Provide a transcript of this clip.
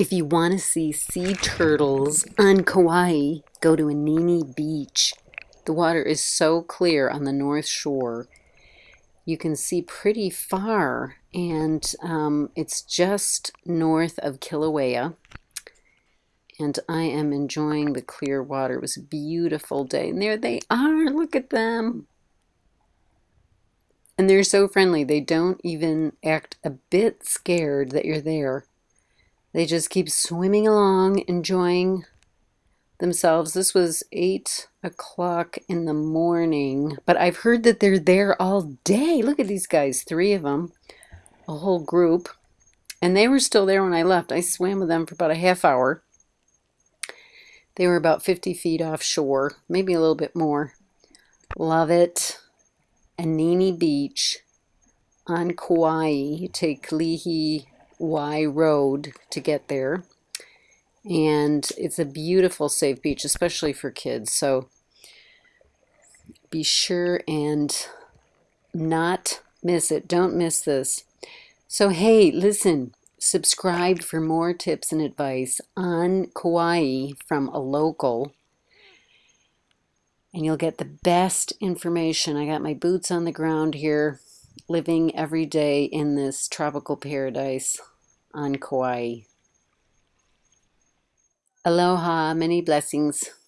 If you want to see sea turtles on Kauai, go to Anini Beach. The water is so clear on the north shore. You can see pretty far, and um, it's just north of Kilauea. And I am enjoying the clear water. It was a beautiful day. And there they are. Look at them. And they're so friendly. They don't even act a bit scared that you're there. They just keep swimming along, enjoying themselves. This was 8 o'clock in the morning, but I've heard that they're there all day. Look at these guys, three of them, a whole group. And they were still there when I left. I swam with them for about a half hour. They were about 50 feet offshore, maybe a little bit more. Love it. Anini Beach on Kauai. You take Kalihi wai Road to get there. And it's a beautiful, safe beach, especially for kids. So be sure and not miss it. Don't miss this. So, hey, listen, subscribe for more tips and advice on Kauai from a local. And you'll get the best information. I got my boots on the ground here, living every day in this tropical paradise on Kauai. Aloha, many blessings.